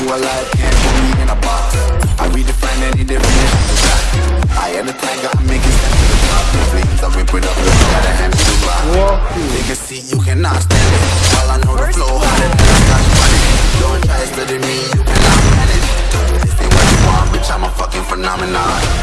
who I like and put me in a box. I redefine any definition of that. I am the tiger, I'm making. Sense to the top The flames, I whip it up, you gotta hand me the rock. They can see you cannot stand it. While I know the flow harder than a scotch bonnet Don't try studying me, you cannot manage. This ain't what you want, bitch, I'm a fucking phenomenon.